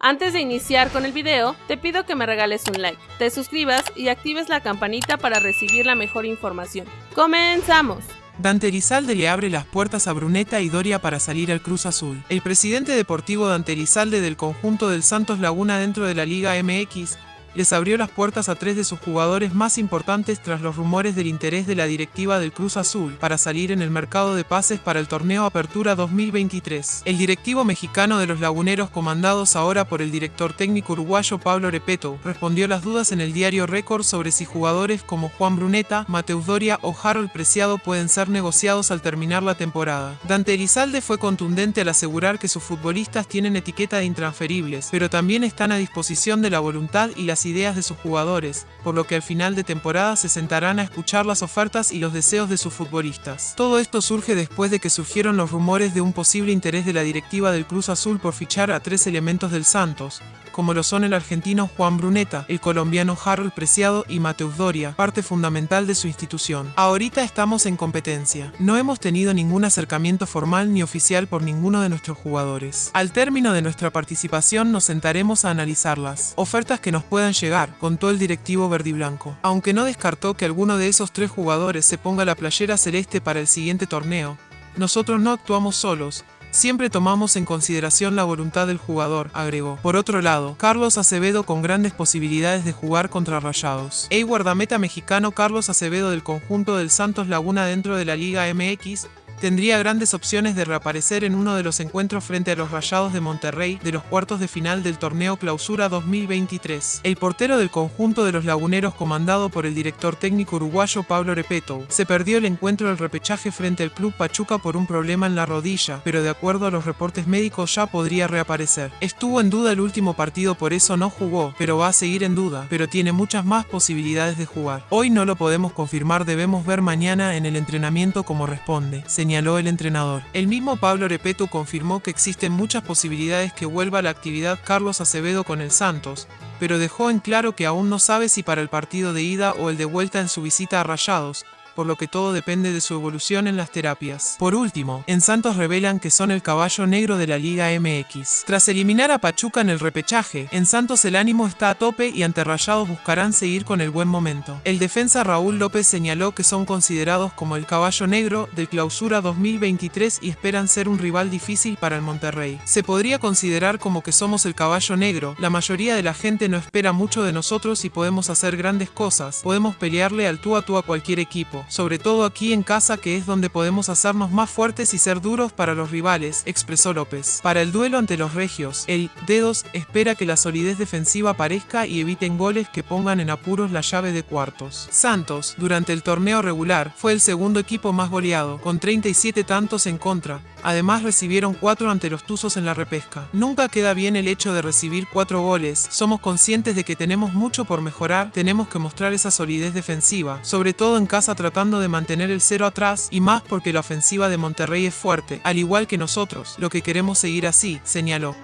Antes de iniciar con el video, te pido que me regales un like, te suscribas y actives la campanita para recibir la mejor información. ¡Comenzamos! Dante Elizalde le abre las puertas a Bruneta y Doria para salir al Cruz Azul. El presidente deportivo Dante Elizalde del conjunto del Santos Laguna dentro de la Liga MX les abrió las puertas a tres de sus jugadores más importantes tras los rumores del interés de la directiva del Cruz Azul para salir en el mercado de pases para el torneo Apertura 2023. El directivo mexicano de los Laguneros, comandados ahora por el director técnico uruguayo Pablo Repeto, respondió las dudas en el diario Récord sobre si jugadores como Juan Bruneta, Mateus Doria o Harold Preciado pueden ser negociados al terminar la temporada. Dante Elizalde fue contundente al asegurar que sus futbolistas tienen etiqueta de intransferibles, pero también están a disposición de la voluntad y las ideas de sus jugadores, por lo que al final de temporada se sentarán a escuchar las ofertas y los deseos de sus futbolistas. Todo esto surge después de que surgieron los rumores de un posible interés de la directiva del Cruz Azul por fichar a tres elementos del Santos, como lo son el argentino Juan Bruneta, el colombiano Harold Preciado y Mateus Doria, parte fundamental de su institución. Ahorita estamos en competencia. No hemos tenido ningún acercamiento formal ni oficial por ninguno de nuestros jugadores. Al término de nuestra participación nos sentaremos a analizarlas. Ofertas que nos puedan llegar, contó el directivo verdiblanco. Aunque no descartó que alguno de esos tres jugadores se ponga la playera celeste para el siguiente torneo, nosotros no actuamos solos, Siempre tomamos en consideración la voluntad del jugador, agregó. Por otro lado, Carlos Acevedo con grandes posibilidades de jugar contra Rayados. El guardameta mexicano Carlos Acevedo del conjunto del Santos Laguna dentro de la Liga MX tendría grandes opciones de reaparecer en uno de los encuentros frente a los Rayados de Monterrey de los cuartos de final del torneo Clausura 2023. El portero del conjunto de los laguneros comandado por el director técnico uruguayo Pablo Repeto se perdió el encuentro del repechaje frente al club Pachuca por un problema en la rodilla, pero de acuerdo a los reportes médicos ya podría reaparecer. Estuvo en duda el último partido por eso no jugó, pero va a seguir en duda, pero tiene muchas más posibilidades de jugar. Hoy no lo podemos confirmar, debemos ver mañana en el entrenamiento como responde señaló el entrenador. El mismo Pablo Repeto confirmó que existen muchas posibilidades que vuelva a la actividad Carlos Acevedo con el Santos, pero dejó en claro que aún no sabe si para el partido de ida o el de vuelta en su visita a Rayados, por lo que todo depende de su evolución en las terapias. Por último, en Santos revelan que son el caballo negro de la Liga MX. Tras eliminar a Pachuca en el repechaje, en Santos el ánimo está a tope y ante Rayados buscarán seguir con el buen momento. El defensa Raúl López señaló que son considerados como el caballo negro del clausura 2023 y esperan ser un rival difícil para el Monterrey. Se podría considerar como que somos el caballo negro, la mayoría de la gente no espera mucho de nosotros y podemos hacer grandes cosas, podemos pelearle al tú a tú a cualquier equipo sobre todo aquí en casa que es donde podemos hacernos más fuertes y ser duros para los rivales, expresó López. Para el duelo ante los regios, el Dedos espera que la solidez defensiva aparezca y eviten goles que pongan en apuros la llave de cuartos. Santos, durante el torneo regular, fue el segundo equipo más goleado, con 37 tantos en contra, Además recibieron cuatro ante los Tuzos en la repesca. Nunca queda bien el hecho de recibir cuatro goles. Somos conscientes de que tenemos mucho por mejorar, tenemos que mostrar esa solidez defensiva, sobre todo en casa tratando de mantener el cero atrás y más porque la ofensiva de Monterrey es fuerte, al igual que nosotros, lo que queremos seguir así, señaló.